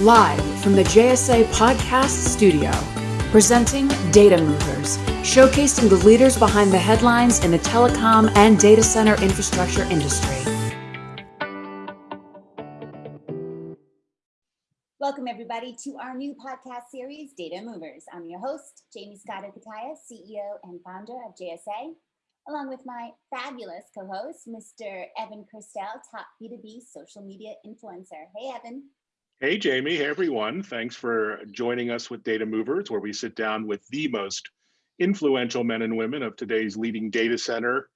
Live from the JSA Podcast Studio, presenting Data Movers, showcasing the leaders behind the headlines in the telecom and data center infrastructure industry. Welcome, everybody, to our new podcast series, Data Movers. I'm your host, Jamie Scotto Cutaia, CEO and founder of JSA, along with my fabulous co-host, Mr. Evan Kirstel, top B2B social media influencer. Hey, Evan. Hey, Jamie. Hey, everyone. Thanks for joining us with Data Movers, where we sit down with the most influential men and women of today's leading data center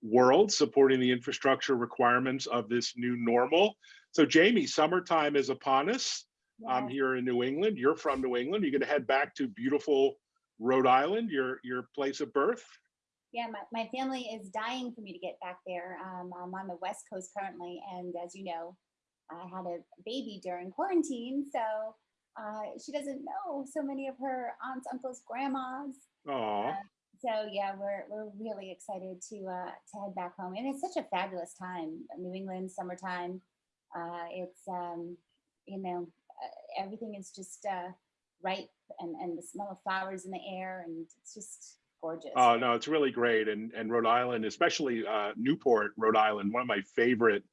world, supporting the infrastructure requirements of this new normal. So, Jamie, summertime is upon us. Yeah. I'm here in New England. You're from New England. You're going to head back to beautiful Rhode Island, your your place of birth. Yeah, my, my family is dying for me to get back there. Um, I'm on the West Coast currently, and as you know, I had a baby during quarantine, so uh, she doesn't know so many of her aunts, uncles, grandmas. Uh, so yeah, we're we're really excited to uh, to head back home, and it's such a fabulous time. New England summertime. Uh, it's um, you know uh, everything is just uh, ripe, and and the smell of flowers in the air, and it's just gorgeous. Oh no, it's really great, and and Rhode Island, especially uh, Newport, Rhode Island, one of my favorite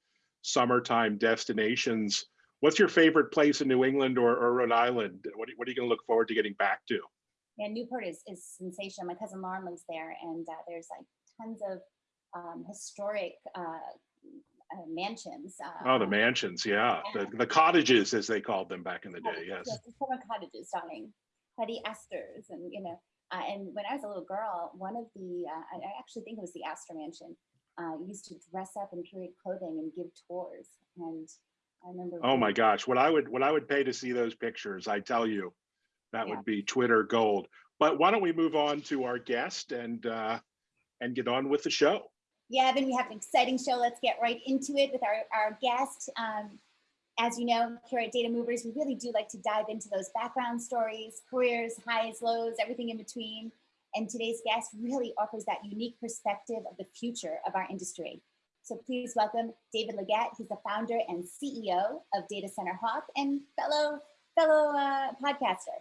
summertime destinations. What's your favorite place in New England or, or Rhode Island? What are, what are you going to look forward to getting back to? Yeah, Newport is, is sensational. My cousin Lauren lives there, and uh, there's like tons of um, historic uh, uh, mansions. oh, the mansions, yeah. The, the cottages, as they called them back in the day, yes. Yes, the summer cottages, darling. Buddy Esther's, and you know, uh, and when I was a little girl, one of the, uh, I actually think it was the Astor Mansion, uh, used to dress up and curate clothing and give tours. And I remember. Oh my gosh, what I would what I would pay to see those pictures, I tell you, that yeah. would be Twitter gold. But why don't we move on to our guest and uh, and get on with the show? Yeah, then we have an exciting show. Let's get right into it with our, our guest. Um, as you know, here at Data Movers, we really do like to dive into those background stories, careers, highs, lows, everything in between. And today's guest really offers that unique perspective of the future of our industry. So please welcome David Leggett. He's the founder and CEO of Data Center Hawk and fellow fellow uh, podcaster.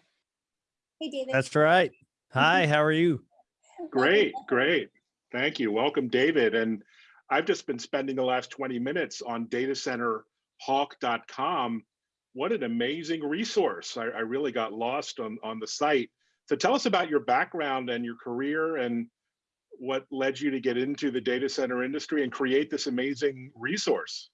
Hey, David. That's right. Hi, how are you? Great, great. Thank you. Welcome, David. And I've just been spending the last 20 minutes on datacenterhawk.com. What an amazing resource. I, I really got lost on, on the site. So tell us about your background and your career and what led you to get into the data center industry and create this amazing resource.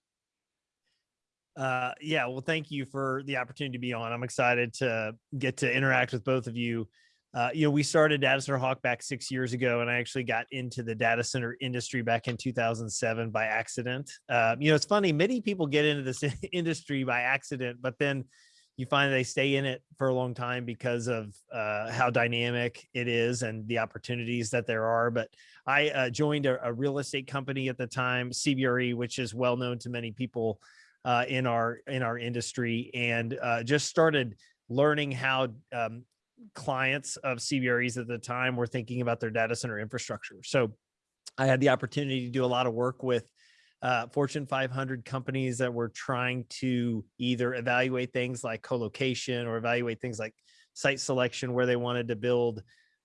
Uh, yeah, well, thank you for the opportunity to be on. I'm excited to get to interact with both of you. Uh, you know, we started Data Center Hawk back six years ago, and I actually got into the data center industry back in 2007 by accident. Uh, you know, it's funny, many people get into this industry by accident, but then you find they stay in it for a long time because of uh, how dynamic it is and the opportunities that there are. But I uh, joined a, a, real estate company at the time, CBRE, which is well known to many people uh, in our in our industry, and uh, just started learning how um, clients of CBREs at the time were thinking about their data center infrastructure. So I had the opportunity to do a lot of work with uh, Fortune 500 companies that were trying to either evaluate things like co-location or evaluate things like site selection where they wanted to build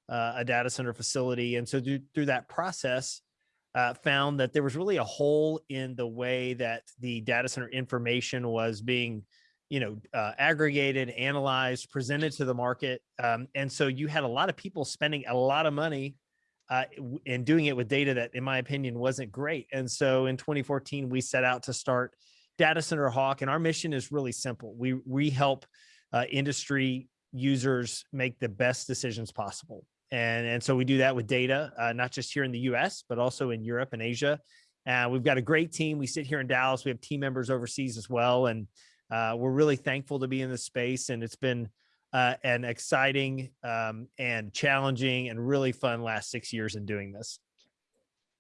uh, a data center facility. And so through, through that process, uh, found that there was really a hole in the way that the data center information was being you know, uh, aggregated, analyzed, presented to the market. Um, and so you had a lot of people spending a lot of money uh, and doing it with data that, in my opinion, wasn't great. And so in 2014, we set out to start Data Center Hawk, and our mission is really simple. We we help uh, industry users make the best decisions possible, and and so we do that with data, uh, not just here in the U.S. but also in Europe and Asia. And we've got a great team. We sit here in Dallas. We have team members overseas as well, and uh, we're really thankful to be in this space. And it's been uh, an exciting um, and challenging and really fun last six years in doing this.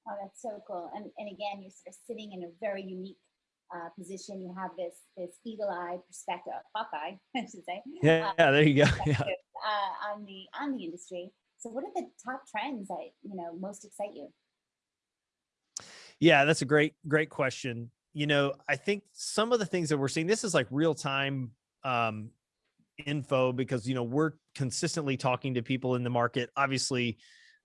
Oh, that's so cool. And, and again, you're sort of sitting in a very unique uh, position. You have this this eagle eye perspective, Hawkeye, I should say. Yeah, uh, yeah there you go. Yeah. Uh, on the on the industry. So, what are the top trends that you know most excite you? Yeah, that's a great great question. You know, I think some of the things that we're seeing. This is like real time um, info because you know we're consistently talking to people in the market obviously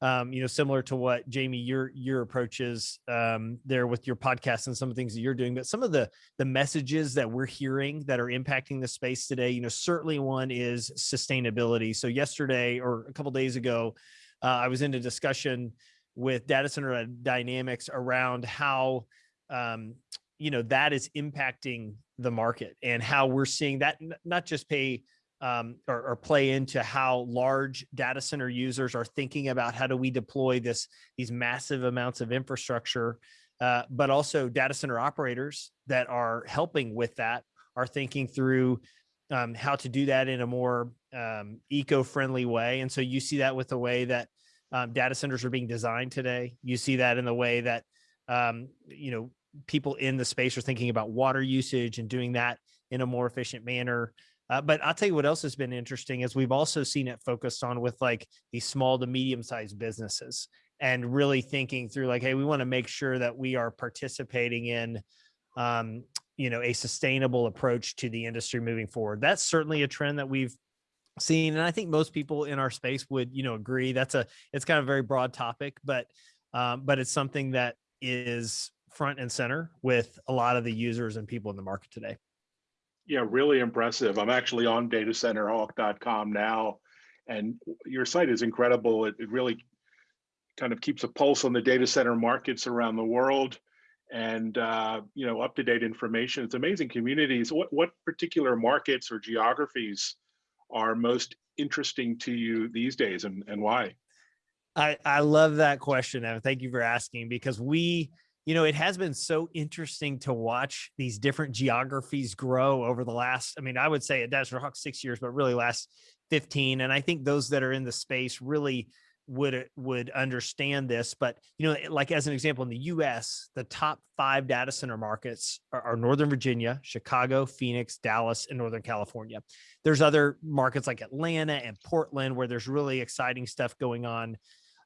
um, you know similar to what jamie your your approach is um, there with your podcast and some of the things that you're doing but some of the the messages that we're hearing that are impacting the space today you know certainly one is sustainability. So yesterday or a couple days ago uh, i was in a discussion with data center dynamics around how um, you know that is impacting the market and how we're seeing that not just pay um, or, or, play into how large data center users are thinking about how do we deploy this these massive amounts of infrastructure, uh, but also data center operators that are helping with that are thinking through um, how to do that in a more um, eco-friendly way. And so you see that with the way that um, data centers are being designed today. You see that in the way that um, you know people in the space are thinking about water usage and doing that in a more efficient manner. Uh, but I'll tell you what else has been interesting is we've also seen it focused on with like these small to medium sized businesses and really thinking through like, hey, we want to make sure that we are participating in, um, you know, a sustainable approach to the industry moving forward. That's certainly a trend that we've seen, and I think most people in our space would, you know, agree. That's a it's kind of a very broad topic, but um, but it's something that is front and center with a lot of the users and people in the market today. Yeah, really impressive. I'm actually on datacenterhawk.com now, and your site is incredible. It, it really kind of keeps a pulse on the data center markets around the world and uh, you know up-to-date information. It's amazing communities. What what particular markets or geographies are most interesting to you these days and, and why? I, I love that question, Evan. Thank you for asking because we you know, it has been so interesting to watch these different geographies grow over the last, I mean, I would say at Data Center Hawk six years, but really last 15. And I think those that are in the space really would would understand this but you know like as an example in the US the top 5 data center markets are, are, Northern Virginia, Chicago, Phoenix, Dallas and Northern California. There's other markets like Atlanta and Portland where there's really exciting stuff going on.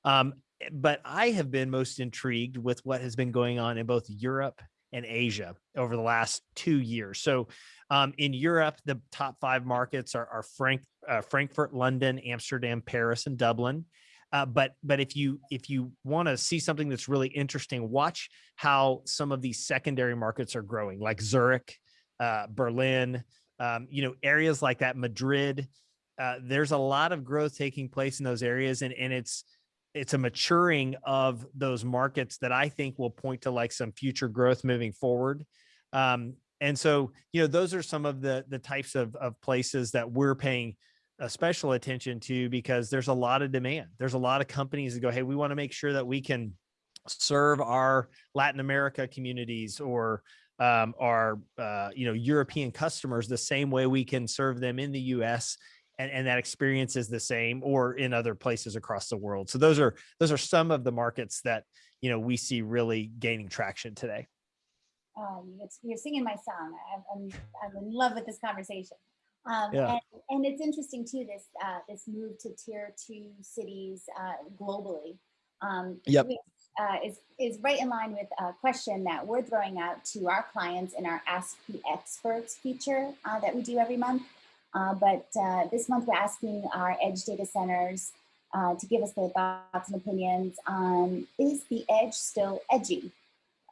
Um, but I have been most intrigued with what has been going on in both Europe and Asia over the last two years. So um, in Europe, the top five markets are, are Frank, uh, Frankfurt, London, Amsterdam, Paris, and Dublin. Uh, but but if you if you want to see something that's really interesting, watch how some of these secondary markets are growing, like Zurich, uh, Berlin, um, you know, areas like that, Madrid. Uh, there's a lot of growth taking place in those areas, and and it's it's a maturing of those markets that I think will point to like some future growth moving forward. Um, and so, you know, those are some of the the types of, of places that we're paying a special attention to because there's a lot of demand. There's a lot of companies that go, hey, we want to make sure that we can serve our Latin America communities or um, our uh, you know European customers the same way we can serve them in the U.S and, and that experience is the same or in other places across the world. So those are those are some of the markets that you know we see really gaining traction today. Um, you're singing my song. I'm, I'm, I'm in love with this conversation. Um, yeah. and, and, it's interesting too, this uh, this move to tier two cities uh, globally. Um, yep. Which, uh, is, is right in line with a question that we're throwing out to our clients in our Ask the Experts feature uh, that we do every month. Uh, but uh, this month we're asking our edge data centers uh, to give us their thoughts and opinions on is the edge still edgy?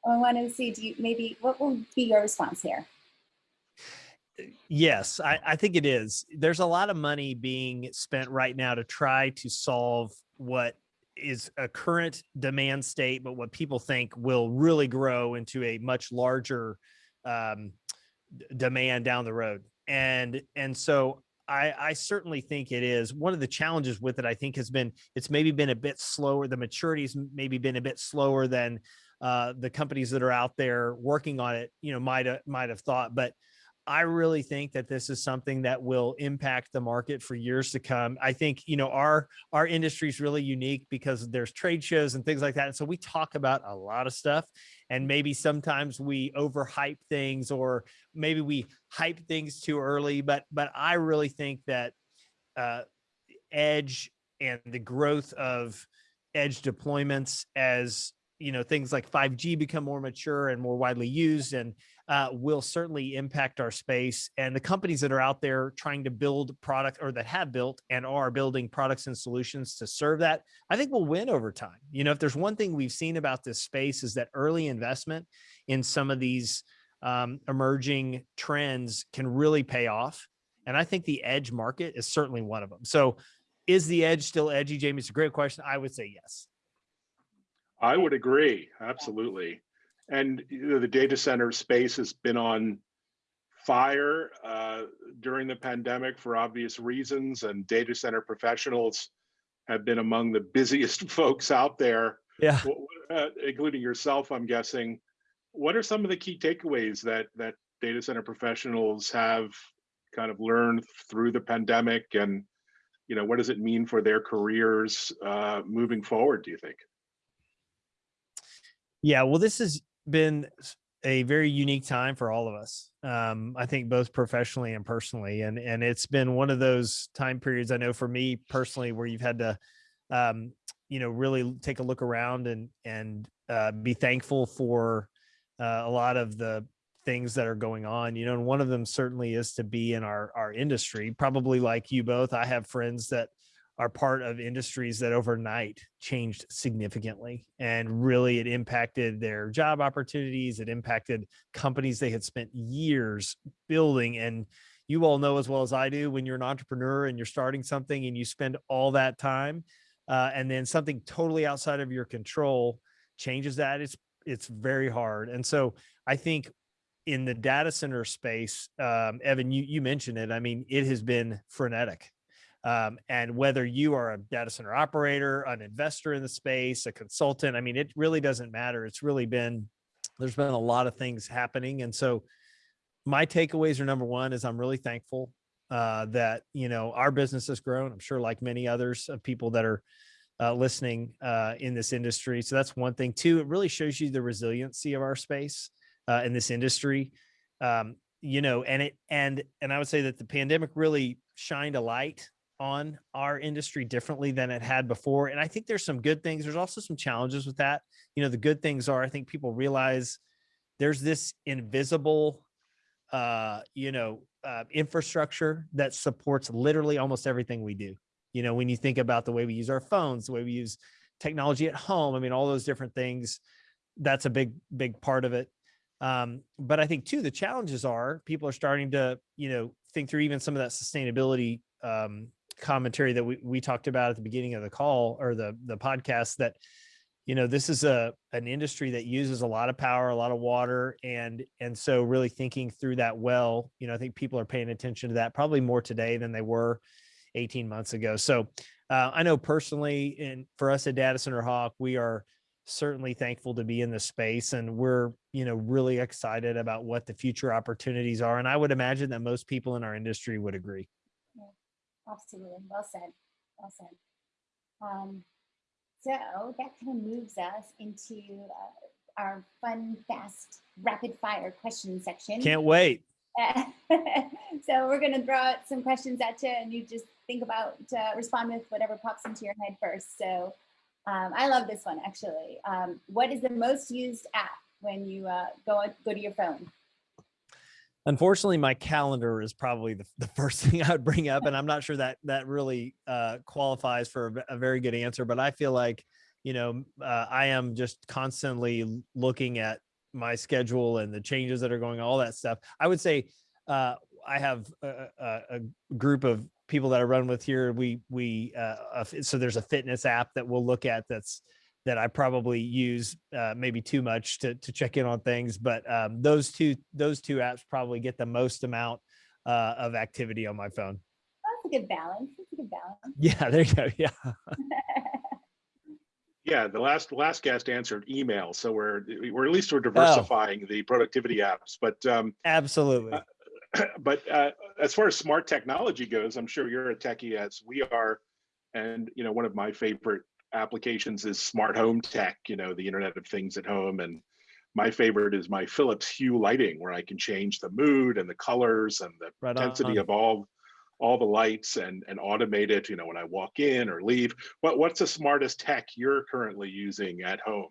I want to see, do you maybe, what will be your response here? Yes, I, I think it is. There's a lot of money being spent right now to try to solve what is a current demand state, but what people think will really grow into a much larger um, demand down the road and and so I, I certainly think it is one of the challenges with it. I think has been it's maybe been a bit slower. The maturity's maybe been a bit slower than uh, the companies that are out there working on it. You know, might have might have thought, but I really think that this is something that will impact the market for years to come. I think, you know, our our industry is really unique because there's trade shows and things like that. And so we talk about a lot of stuff and maybe sometimes we overhype things or maybe we hype things too early, but but I really think that uh, edge and the growth of edge deployments as you know things like 5g become more mature and more widely used and uh, will certainly impact our space. And the companies that are out there trying to build product or that have built and are building products and solutions to serve that, I think we'll win over time. You know, if there's one thing we've seen about this space is that early investment in some of these um, emerging trends can really pay off. And I think the edge market is certainly one of them. So is the edge still edgy, Jamie? It's a great question. I would say yes. I would agree, absolutely. And you know, the data center space has been on fire uh, during the pandemic for obvious reasons, and data center professionals have been among the busiest folks out there. Yeah. Uh, including yourself, I'm guessing. What are some of the key takeaways that that data center professionals have kind of learned through the pandemic, and you know, what does it mean for their careers uh, moving forward? Do you think? Yeah, well, this has been a very unique time for all of us. Um, I think both professionally and personally, and and it's been one of those time periods. I know for me personally, where you've had to, um, you know, really take a look around and and uh, be thankful for uh, a lot of the things that are going on. You know, and one of them certainly is to be in our our industry. Probably like you both, I have friends that are part of industries that overnight changed significantly and really it impacted their job opportunities it impacted companies they had spent years building and you all know as well as i do when you're an entrepreneur and you're starting something and you spend all that time uh, and then something totally outside of your control changes that it's it's very hard and so i think in the data center space um, evan you you mentioned it i mean it has been frenetic um, and whether you are a data center operator, an investor in the space, a consultant, I mean, it really doesn't matter. It's really been, there's been a lot of things happening. And so my takeaways are number one is I'm really thankful uh, that, you know, our business has grown. I'm sure like many others of people that are uh, listening uh, in this industry. So that's one thing. Two, it really shows you the resiliency of our space uh, in this industry. Um, you know, and it and and I would say that the pandemic really shined a light on our industry differently than it had before. And I think there's some good things. There's also some challenges with that. You know, the good things are I think people realize there's this invisible, uh, you know, uh, infrastructure that supports literally almost everything we do. You know, when you think about the way we use our phones, the way we use technology at home, I mean, all those different things, that's a big, big part of it. Um, but I think too, the challenges are people are starting to, you know, think through even some of that sustainability um, commentary that we, we talked about at the beginning of the call or the the podcast that you know this is a an industry that uses a lot of power a lot of water and and so really thinking through that well you know i think people are paying attention to that probably more today than they were 18 months ago. So uh, i know personally and for us at data center hawk we are certainly thankful to be in the space and we're you know really excited about what the future opportunities are and i would imagine that most people in our industry would agree absolutely. Well said. Well said. Um, so that kind of moves us into uh, our fun, fast, rapid fire question section. Can't wait. so we're going to throw out some questions at you and you just think about, uh, respond with whatever pops into your head first. So um, I love this one actually. Um, what is the most used app when you uh, go, go to your phone? Unfortunately my calendar is probably the, the first thing i would bring up and i'm not sure that that really uh, qualifies for a, a, very good answer but i feel like you know uh, i am just constantly looking at my schedule and the changes that are going on all that stuff. I would say uh, i have a, a, a, group of people that i run with here. We we uh, so there's a fitness app that we'll look at that's that I probably use uh, maybe too much to, to check in on things, but um, those two those two apps probably get the most amount uh, of activity on my phone. That's a good balance. That's a good balance. Yeah, there you go. Yeah. yeah, the last last guest answered email, so we're we're at least we're oh. diversifying oh. the productivity apps. But um, absolutely. Uh, but uh, as far as smart technology goes, I'm sure you're a techie as we are, and you know one of my favorite applications is smart home tech, you know, the Internet of Things at home. And my favorite is my Philips Hue lighting, where I can change the mood and the colors and the right intensity on. of all all the lights and and automate it. You know, when I walk in or leave. What what's the smartest tech you're currently using at home?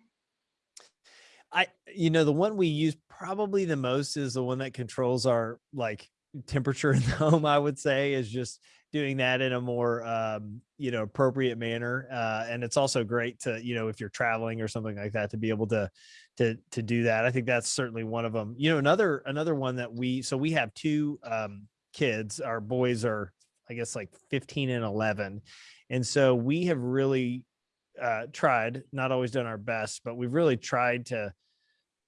I, you know, the one we use probably the most is the one that controls our like temperature in the home. I would say is just doing that in a more um, you know appropriate manner. Uh, and it's also great to you know if you're traveling or something like that to be able to to to do that. I think that's certainly one of them. You know, another another one that we so we have two um, kids. Our boys are I guess like 15 and 11, and so we have really uh, tried, not always done our best, but we've really tried to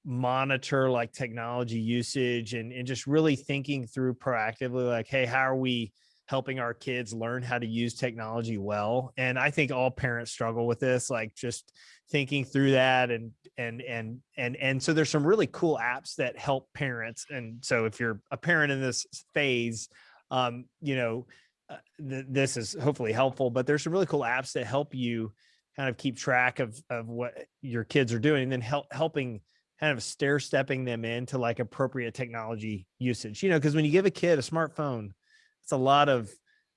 monitor like technology usage and, and just really thinking through proactively like, hey, how are we helping our kids learn how to use technology well? And I think all parents struggle with this, like just thinking through that and and and and and so there's some really cool apps that help parents. And so if you're a parent in this phase, um, you know, uh, th this is hopefully helpful, but there's some really cool apps that help you kind of keep track of of what your kids are doing and then help helping kind of stair stepping them into like appropriate technology usage you know because when you give a kid a smartphone it's a lot of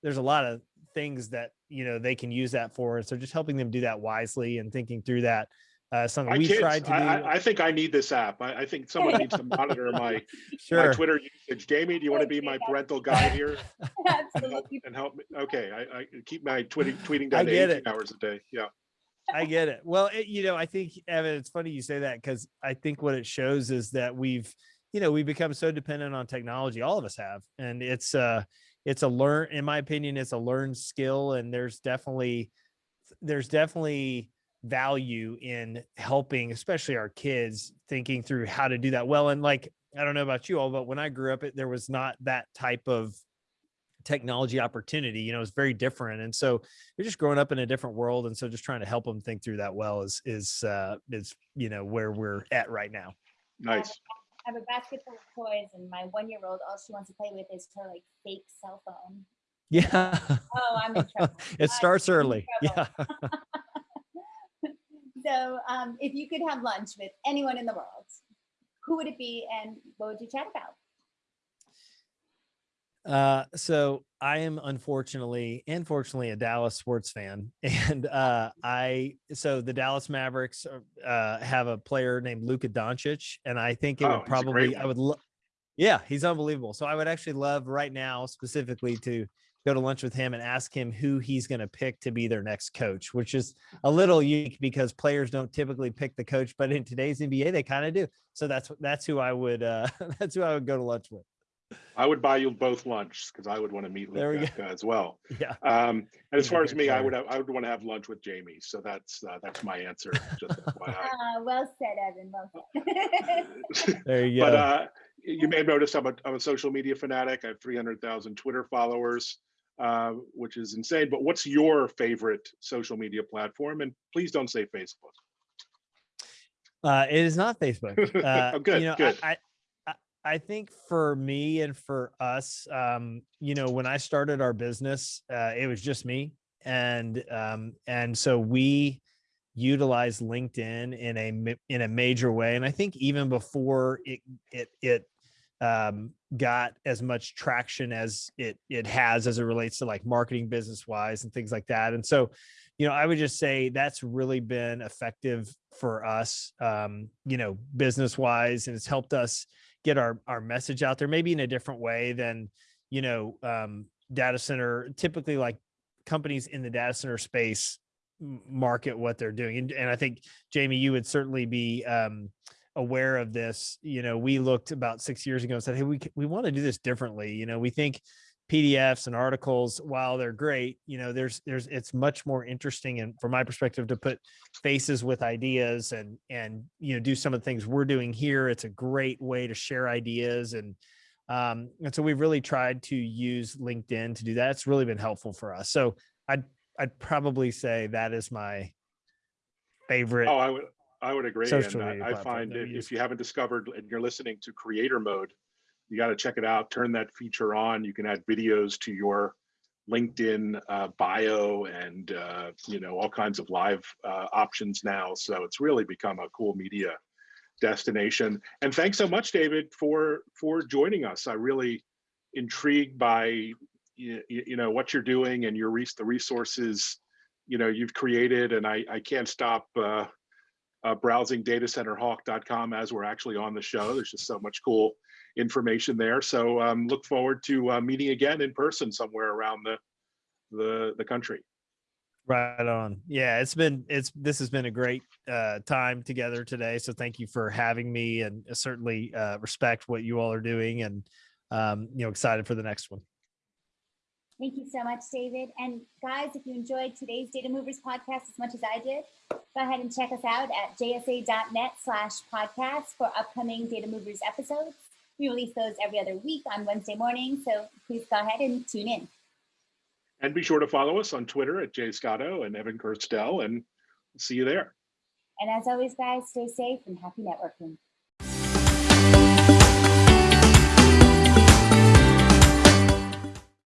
there's a lot of things that you know they can use that for so just helping them do that wisely and thinking through that uh something My we kids, tried to do I, I think I need this app. I, I think someone needs to monitor my, my Twitter usage. Jamie, do you want to be my parental guide here? and help, Absolutely. and help me? Okay, I, I keep my tweeting tweeting I down to get 18 it. hours a day. Yeah. I get it. Well, it, you know, I think Evan, it's funny you say that because I think what it shows is that we've, you know, we've become so dependent on technology. All of us have, and it's uh it's a learn. In my opinion, it's a learned skill, and there's definitely there's definitely value in helping, especially our kids, thinking through how to do that well. And like, I don't know about you all, but when I grew up, it, there was not that type of technology opportunity you know it's very different and so you're just growing up in a different world and so just trying to help them think through that well is is uh is you know where we're at right now Nice. I have a basket full of toys, and my one-year-old, all she wants to play with is her like fake cell phone. yeah Oh, I'm in trouble. it starts I'm early yeah. So, um, if you could have lunch with anyone in the world, who would it be, and what would you chat about? Uh, so I am unfortunately, and fortunately, a Dallas sports fan, and uh, I so the Dallas Mavericks uh, uh, have a player named Luka Doncic, and I think it Oh, would probably I would, lo- yeah, he's unbelievable. So I would actually love right now specifically to go to lunch with him and ask him who he's going to pick to be their next coach, which is a little unique because players don't typically pick the coach, but in today's NBA they kind of do. So that's that's who I would uh, that's who I would go to lunch with. I would buy you both lunch because I would want to meet There we Luka as well. Yeah. Um, and as far as me, I would have, I would want to have lunch with Jamie. So that's uh, that's my answer. Just Uh, well said, Evan. Well said. There you go. But uh, you may have noticed I'm a, I'm a social media fanatic. I have 300,000 Twitter followers, uh, which is insane. But what's your favorite social media platform? And please don't say Facebook. Uh, it is not Facebook. Uh, Oh, good, You know, good. I, I, think for me and for us, um, you know, when I started our business, uh, it was just me, and um, and so we utilize LinkedIn in a in a major way, and I think even before it it it um, got as much traction as it it has as it relates to like marketing business wise and things like that, and so you know, I would just say that's really been effective for us, um, you know, business wise, and it's helped us get our our message out there, maybe in a different way than, you know, um, data center. Typically, like companies in the data center space market what they're doing, and, and I think Jamie, you would certainly be um, aware of this. You know, we looked about six years ago and said, hey, we we want to do this differently. You know, we think PDFs and articles, while they're great, you know, there's there's it's much more interesting and from my perspective to put faces with ideas and and you know do some of the things we're doing here. It's a great way to share ideas and um and so we've really tried to use LinkedIn to do that. It's really been helpful for us. So I'd I'd probably say that is my favorite. Oh, I would I would agree. And I, I find if, if you haven't discovered and you're listening to creator mode, you got to check it out. Turn that feature on. You can add videos to your LinkedIn uh, bio and uh, you know all kinds of live uh, options now. So it's really become a cool media destination. And thanks so much, David, for for joining us. I really intrigued by you, you know what you're doing and your res- the resources you know you've created, and I I can't stop. Uh, uh, browsing datacenterhawk.com as we're actually on the show. There's just so much cool information there. So um, look forward to uh, meeting again in person somewhere around the the the country. Right on. Yeah, it's been it's this has been a great uh time together today. So thank you for having me and certainly uh respect what you all are doing and um you know excited for the next one. Thank you so much, David. And guys, if you enjoyed today's Data Movers podcast as much as I did, go ahead and check us out at jsa.net slash podcast for upcoming Data Movers episodes. We release those every other week on Wednesday morning, so please go ahead and tune in. And be sure to follow us on Twitter at Jay Scotto and Evan Kirstel, and see you there. And as always, guys, stay safe and happy networking.